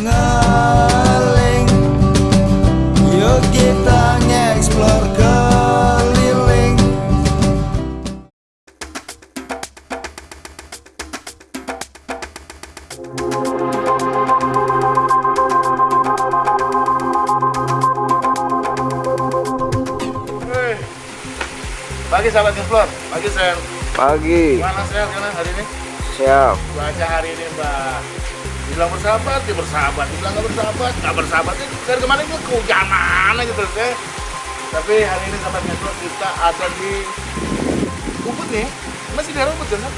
ngeling Yuk kita nge-explore keliling Pagi sahabat Explore, pagi Sen. Pagi, Gimana Sen gimana hari ini? siap. Cuaca hari ini Mbak. Dibilang bersahabat, ya bersahabat. Dibilang nggak bersahabat, nggak bersahabat. Ya, dari kemarin itu kehujanan gitu ya. Tapi hari ini sahabat Explore kita ada di Ubud nih. Masih di Ubud kan?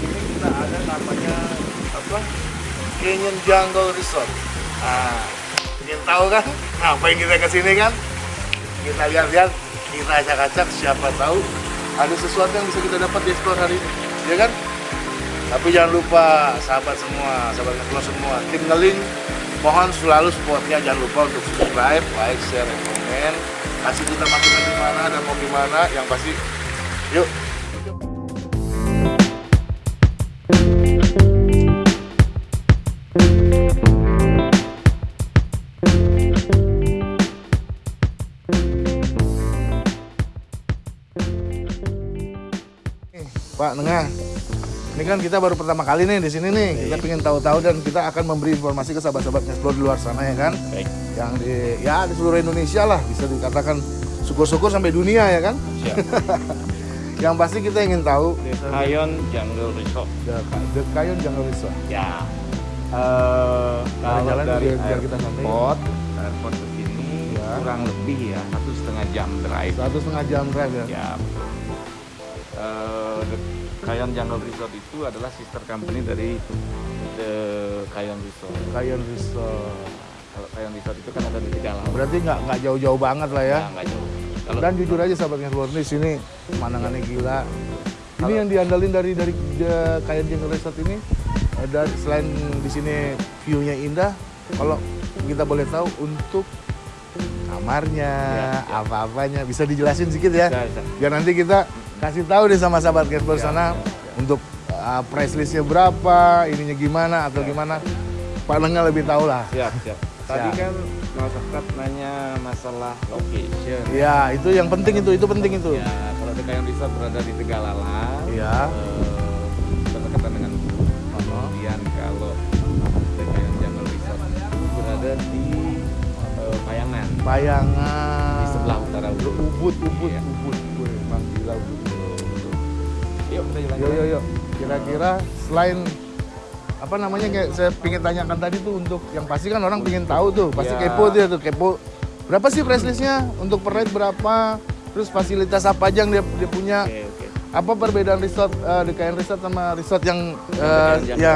Ini kita ada namanya apa? Canyon Jungle Resort. Nah, ingin tahu kan? Apa yang kita ke sini kan? Kita lihat-lihat, kita acak-acak, siapa tahu ada sesuatu yang bisa kita dapat di explore hari ini, ya kan? Tapi jangan lupa, sahabat semua, sahabat explore semua, tim ngeling, mohon selalu supportnya, jangan lupa untuk subscribe, like, share, dan komen, kasih kita masukan di mana dan mau gimana, yang pasti, yuk. Pak Nengah, ini kan kita baru pertama kali nih di sini nih. Kita ingin tahu-tahu dan kita akan memberi informasi ke sahabat-sahabat explore di luar sana ya kan. Baik. Yang di ya di seluruh Indonesia lah bisa dikatakan syukur-syukur sampai dunia ya kan. Siap. Yang pasti kita ingin tahu Kayon Jungle Resort. The, The Kayon Jungle Resort. Ya. Eh kalau jalan dari biar- kita santai. airport, airport ke sini Ya. kurang lebih ya satu setengah jam drive. Satu setengah jam drive ya. Ya. The Kayon Jungle Resort itu adalah sister company dari The Kayon Resort. Kayon Resort. Kalau Kayon Resort itu kan ada di Tegalau. Berarti nggak nggak jauh-jauh banget lah ya. Nggak jauh. Kalau Dan jujur aja sahabat di sini pemandangannya gila. Ini Kalau- yang diandalin dari dari The Kayon Jungle Resort ini ada selain di sini view-nya indah, kalau kita boleh tahu untuk kamarnya, Ya, ya. apa-apanya bisa dijelasin sedikit ya. Bisa, bisa. Biar nanti kita kasih tahu deh sama sahabat explore Ya, sana ya, ya. untuk uh, price listnya berapa, ininya gimana atau Ya. gimana. Pak Lengga lebih tahu lah. siap, siap. Tadi Siap. kan masyarakat nanya masalah location. Ya, itu yang penting itu, itu penting itu. Ya, kalau The Kayon Resort berada di Tegalalang, Iya. eh, berdekatan dengan. Kemudian kalau The Kayon Jungle Resort berada di eh, Payangan, Bayangan. di sebelah utara Ubud. Ubud, Ubud, Iya. Ubud. Ubud. Yuk kita jalan. Yuk, yuk, yuk. Kira-kira selain apa namanya kayak saya pingin tanyakan tadi tuh untuk yang pasti kan orang pingin tahu tuh pasti Ya. kepo dia tuh kepo berapa sih price listnya untuk per night berapa terus fasilitas apa aja yang dia, dia punya Oke, oke. apa perbedaan resort eh, di KN Resort sama resort yang eh, Yang ya,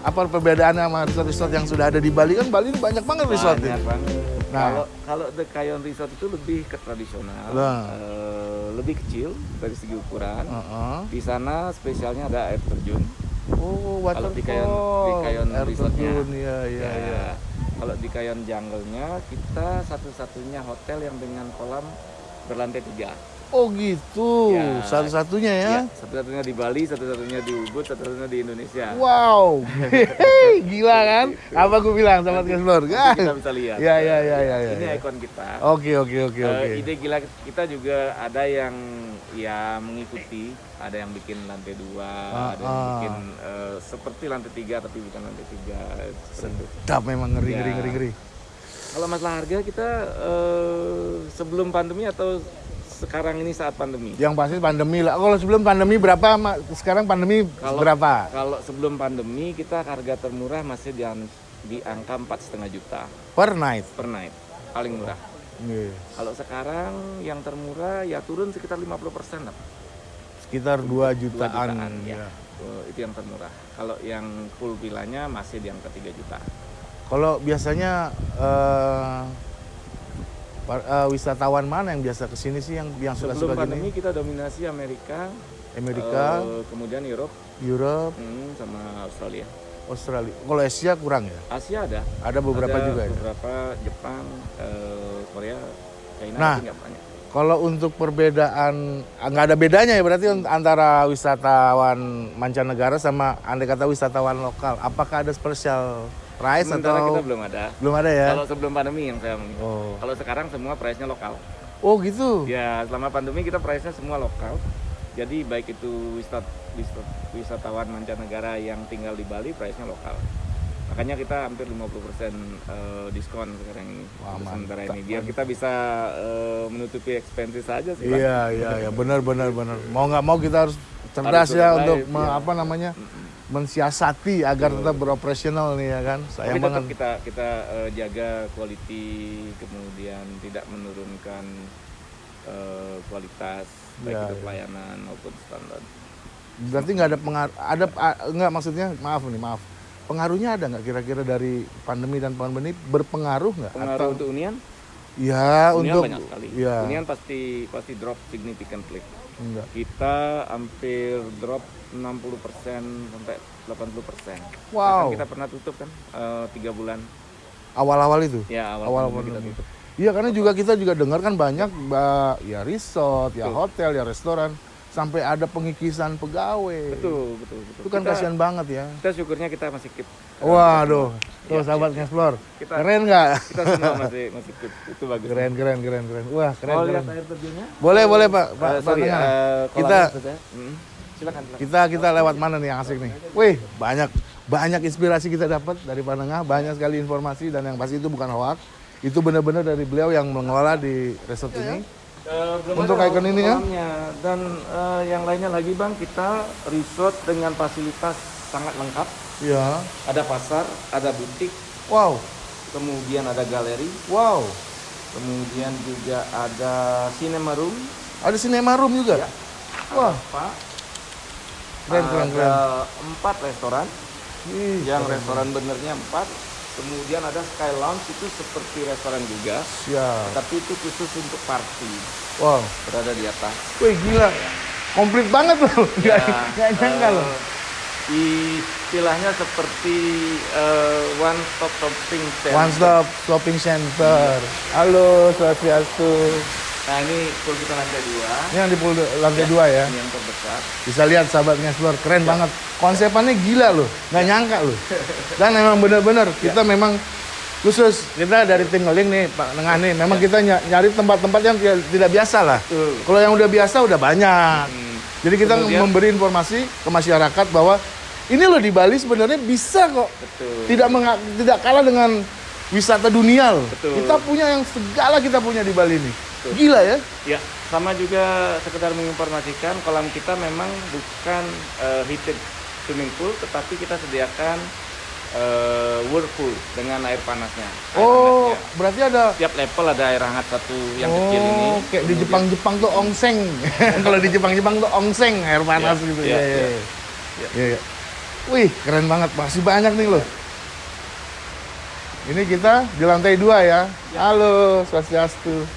apa perbedaannya sama resort-resort yang sudah ada di Bali kan Bali ini banyak banget resort Banyak ini. Nah. Kalau kalau The Kayon Resort itu lebih ke tradisional, Nah. eh, lebih kecil dari segi ukuran. Heeh. Di sana spesialnya ada air terjun. Oh, Kalau di Kayon- waterfall. di Kayon Air Resortnya. terjun, Iya, iya, Ya, iya. Kalau di Kayon Jungle-nya kita satu-satunya hotel yang dengan kolam berlantai tiga. Oh gitu, Ya. satu-satunya ya. Ya, satu-satunya di Bali, satu-satunya di Ubud, satu-satunya di Indonesia. Wow, gila kan? Apa aku bilang sama Explore? Nanti kita bisa lihat. Ya, ya, ya, ya, ya, Ini ya. ikon kita. Oke, oke, oke, Eh, oke. ide gila kita juga ada yang ya mengikuti, ada yang bikin lantai dua, ada yang Ah, ah. bikin eh, seperti lantai tiga tapi bukan lantai tiga. Sedap memang ngeri, Ya. ngeri, ngeri, ngeri. Kalau masalah harga kita eh, sebelum pandemi atau sekarang ini saat pandemi? Yang pasti pandemi lah. Kalau sebelum pandemi berapa? Sekarang pandemi Kalau- berapa? Kalau sebelum pandemi kita harga termurah masih di, di angka empat setengah juta Per night. per night, paling murah. Iya. Kalau sekarang yang termurah ya turun sekitar 50 persen lah. Sekitar 2 Dua jutaan. ya. ya. Oh, itu yang termurah. Kalau yang full villanya masih di angka 3 juta. Kalau biasanya eh, eh, wisatawan mana yang biasa ke sini sih yang yang suka Sebelum suka pandemi gini? kita dominasi Amerika, Amerika, eh, kemudian Europe, Europe, hmm, sama Australia. Australia. Kalau Asia kurang ya? Asia ada. Ada beberapa Ada juga ya. Beberapa Jepang, eh, Korea, China Nah. banyak. Kalau untuk perbedaan ah, nggak ada bedanya ya berarti un- antara wisatawan mancanegara sama andai kata wisatawan lokal. Apakah ada special price Sementara atau kita belum ada. belum ada ya? Kalau sebelum pandemi yang saya ngomong. Oh. Kalau sekarang semua price-nya lokal. Oh gitu. Ya, selama pandemi kita price-nya semua lokal. Jadi baik itu wisat, wisat, wisatawan mancanegara yang tinggal di Bali price-nya lokal. Makanya kita hampir 50% eh, diskon sekarang ini Wah, sementara ini. Biar kita bisa eh, menutupi expenses saja sih. Iya iya iya benar benar benar. Mau nggak mau kita harus cerdas Harus ya untuk iya. apa namanya mensiasati agar tetap beroperasional nih ya kan. Tapi Sayang tetap banget. kita kita eh, jaga quality kemudian tidak menurunkan eh, kualitas baik Ya, itu ya. pelayanan maupun standar. Berarti nggak ada pengaruh, ada nggak maksudnya maaf nih maaf. Pengaruhnya ada nggak kira-kira dari pandemi dan pandemi berpengaruh nggak? Pengaruh untuk Unian? Ya Unian untuk banyak sekali. ya Unian pasti pasti drop significantly. Enggak. Kita hampir drop 60% sampai 80%. Wow. Bahkan kita pernah tutup kan eh, tiga bulan. Awal-awal itu. Ya awal, Awal pandemi kita tutup. Iya karena juga kita juga dengar kan banyak ba- ya resort, ya hotel, ya restoran sampai ada pengikisan pegawai. Betul betul betul. Itu kan Kita- kasihan banget ya. Kita syukurnya kita masih keep. Waduh, tuh Iya, sahabat ngeksplor. Kita- Keren nggak? Kita semua masih masih keep. Itu bagus. Keren, keren, keren, keren. Wah, keren, Mau keren. lihat air terjunnya? Boleh, boleh Pak. Pak, Eh, Pak sorry, Tengah. eh, Kita- kolamnya saja. Hmm. Silakan, silakan. Kita kita lewat mana nih yang asik nih? Wih, banyak banyak inspirasi kita dapat dari Panengah, banyak sekali informasi dan yang pasti itu bukan hoax. Itu benar-benar dari beliau yang mengelola di resort ini. Eh, belum Untuk ada icon ini ya? Dan eh, yang lainnya lagi bang, kita resort dengan fasilitas sangat lengkap. Ya. Ada pasar, ada butik, Wow. kemudian ada galeri, Wow. kemudian juga ada cinema room. Ada cinema room juga. Ya. Wah. Keren, keren, ada keren. empat restoran. Ih, Yang restoran benernya empat. Kemudian ada Sky Lounge itu seperti restoran juga, Siap. tapi itu khusus untuk party Wow. berada di atas. Wih, gila. Komplit banget loh. Ya, Gak nyangka eh, loh. Istilahnya seperti eh, one stop shopping center. One Stop Shopping Center. Halo, Swastiastu. Nah ini kalau kita lantai dua, Ini yang di pool lantai dua ya. ini yang terbesar. Bisa lihat sahabat Ngeksplor, keren banget. Konsepannya gila loh, nggak nyangka loh. Dan memang benar-benar kita memang khusus kita dari Tinggaling nih Pak Nengah nih, memang kita ny- nyari tempat-tempat yang tidak, tidak biasa lah. Betul. Kalau yang udah biasa udah banyak. Hmm. Jadi kita Kemudian- memberi informasi ke masyarakat bahwa ini loh di Bali sebenarnya bisa kok. Betul. Tidak tidak kalah dengan wisata dunia loh. Betul. Kita punya yang segala kita punya di Bali ini. Betul. Gila ya? Ya, sama juga sekedar menginformasikan kolam kita memang bukan eh, heated swimming pool, tetapi kita sediakan eh, whirlpool dengan air panasnya. Air Oh, hangatnya. berarti ada Setiap level ada air hangat satu yang oh, kecil ini. kayak di Jepang-Jepang tuh ongseng. Kalau di Jepang-Jepang tuh ongseng, air panas Iya, gitu. iya, Iya, iya. iya. iya. Iya, iya. Wih, keren banget. Masih banyak nih loh. Ini kita di lantai dua ya. Halo, Swastiastu.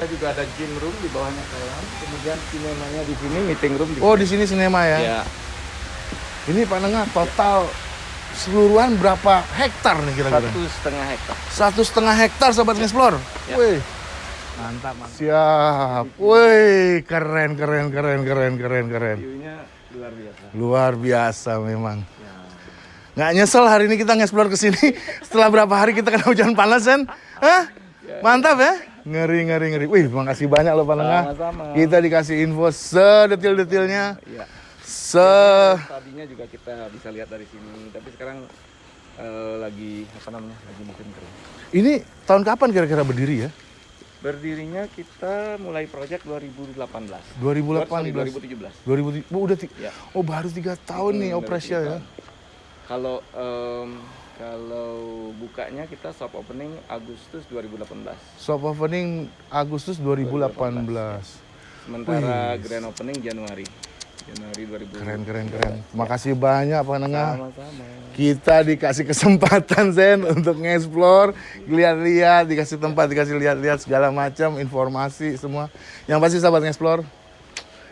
Kita juga ada gym room di bawahnya kolam. Kemudian sinemanya di sini, meeting room di Oh, di sini sinema ya. Ya, Ini Pak Nengah total seluruhan berapa hektar nih kira-kira? satu setengah hektar. Satu setengah hektar Sobat Ngeksplor. Ya. Wih, Mantap, mantap. siap. Wih, keren, keren, keren, keren, keren, keren. View-nya luar biasa. Luar biasa memang. Ya. Nggak nyesel hari ini kita nge-explore ke sini setelah berapa hari kita kena hujan panas kan? Hah? Mantap ya? Ngeri, ngeri, ngeri. Wih, makasih banyak loh Pak Lengah. Sama-sama. Kita dikasih info sedetil-detilnya. Iya. Se Tadinya juga kita bisa lihat dari sini, tapi sekarang eh, lagi apa namanya? Lagi musim kering. Ini tahun kapan kira-kira berdiri ya? Berdirinya kita mulai proyek 2018. 2018. Sorry, 2000 2017. oh, udah Ya. oh baru tiga tahun nih Hmm, operasi baru ya. Kalau em, kalau bukanya kita soft opening Agustus 2018. Soft opening Agustus 2018. Sementara grand opening Januari. Januari 2018. Keren, keren, keren. Makasih banyak Pak Nengah. Sama-sama. Kita dikasih kesempatan Zen untuk nge-explore, lihat-lihat, dikasih tempat, dikasih lihat-lihat segala macam informasi semua. Yang pasti sahabat nge-explore,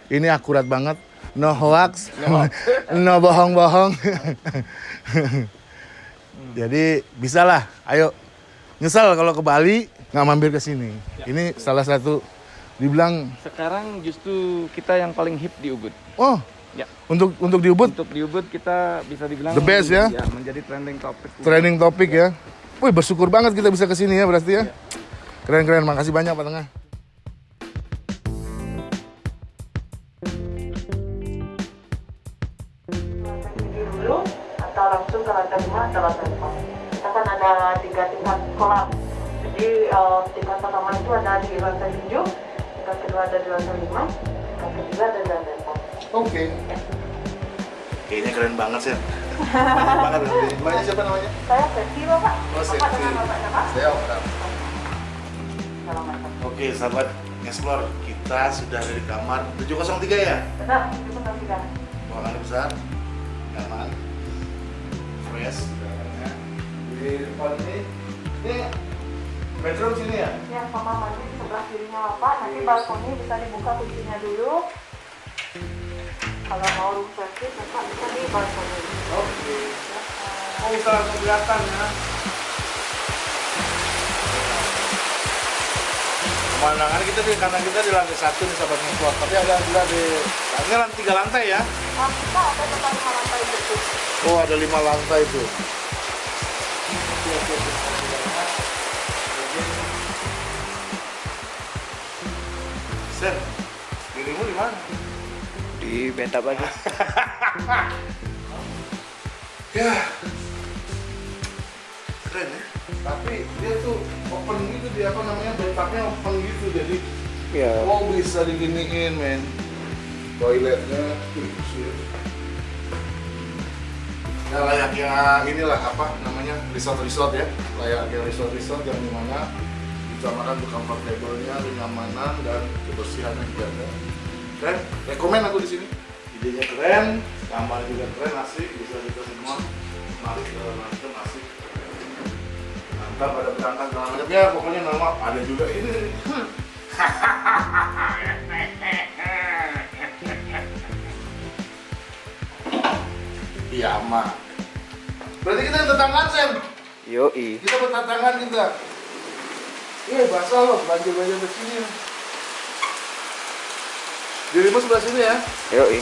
ini akurat banget. No hoax, no bohong-bohong. Jadi bisalah, ayo nyesal kalau ke Bali nggak mampir ke sini. Ini salah satu Dibilang, Sekarang justru kita yang paling hip di Ubud. oh, Ya. untuk untuk di Ubud Untuk di Ubud kita bisa dibilang The best, ya? menjadi trending topik. trending topik ya. Wih, bersyukur banget kita bisa ke sini ya berarti ya. Keren keren, makasih banyak Pak Tengah. Ada tiga tingkat kolam jadi eh, tingkat pertama itu ada di lantai 7 tingkat kedua ada di lantai 5 tingkat ketiga ada di lantai 4 Oke. Kayaknya keren banget sih. Keren banget. Mbaknya siapa namanya? saya Sesi bapak Oh, bapak dengan bapak siapa? Saya. Assalamualaikum Oke, sahabat Explore, kita sudah ada di kamar 703 ya. benar itu benar tidak Ruangan besar, nyaman, fresh. Di depan ini, ini bedroom sini ya. ya kamar mandi di sebelah kirinya bapak nanti balkoni bisa dibuka kuncinya dulu kalau mau room service bapak bisa di balkoni Oke. Eh, Oh, bisa langsung kelihatan ya. Pemandangan kita di kanan kita di lantai satu nih sahabat Explore, tapi ada juga di ini lantai tiga lantai ya. kita ada lima lantai betul Oh, ada lima lantai itu. Sen, dirimu di mana? Di beta pagi. Ya, keren ya. Tapi dia tuh open gitu, dia apa namanya bathtubnya open gitu, jadi Ya. oh bisa diginiin men. Toiletnya, wih. Ya layaknya inilah apa namanya resort-resort ya, layaknya resort-resort yang di mana utamakan untuk comfortable-nya, kenyamanan dan kebersihannya dijaga. Keren, rekomen aku di sini. Idenya keren, kamar juga keren, asik, bisa kita semua mari ke London asik. Mantap ada berangkat segala macam ya, pokoknya normal. Ada juga ini. aman. Berarti kita tetanggaan, Sen. Yoi. Kita bertetanggaan kita. Iya, basah loh, banjir-banjir ke sini. Dirimu sebelah sini ya. Yoi.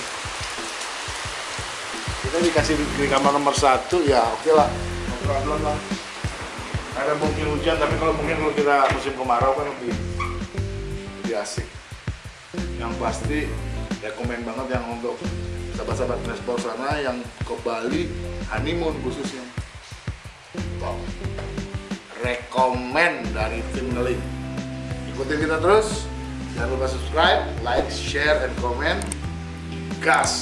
Kita dikasih di, kamar nomor satu, ya oke lah. Ngobrol lah. Ada mungkin hujan, tapi kalau mungkin kalau kita musim kemarau kan lebih, lebih asik. Yang pasti rekomen banget yang untuk sahabat-sahabat transport sana yang ke Bali honeymoon khususnya. Top. Rekomen dari tim. Ikutin kita terus. Jangan lupa subscribe, like, share, and comment. Gas!